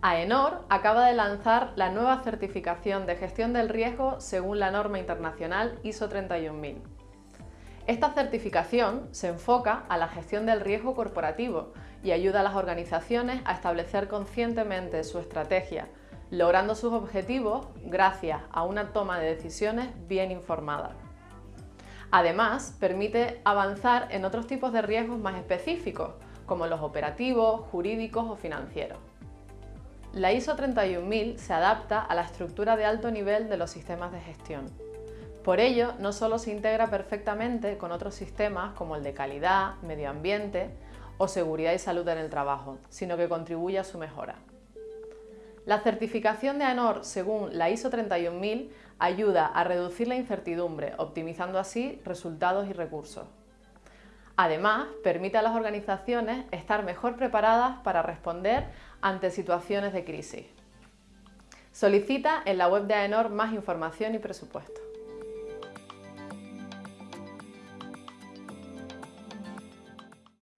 AENOR acaba de lanzar la nueva certificación de gestión del riesgo según la norma internacional ISO 31000. Esta certificación se enfoca a la gestión del riesgo corporativo y ayuda a las organizaciones a establecer conscientemente su estrategia, logrando sus objetivos gracias a una toma de decisiones bien informada. Además, permite avanzar en otros tipos de riesgos más específicos, como los operativos, jurídicos o financieros. La ISO 31000 se adapta a la estructura de alto nivel de los sistemas de gestión. Por ello, no solo se integra perfectamente con otros sistemas como el de calidad, medio ambiente o seguridad y salud en el trabajo, sino que contribuye a su mejora. La certificación de ANOR según la ISO 31000 ayuda a reducir la incertidumbre, optimizando así resultados y recursos. Además, permite a las organizaciones estar mejor preparadas para responder ante situaciones de crisis. Solicita en la web de AENOR más información y presupuesto.